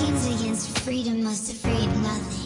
Kings against freedom must have freed nothing.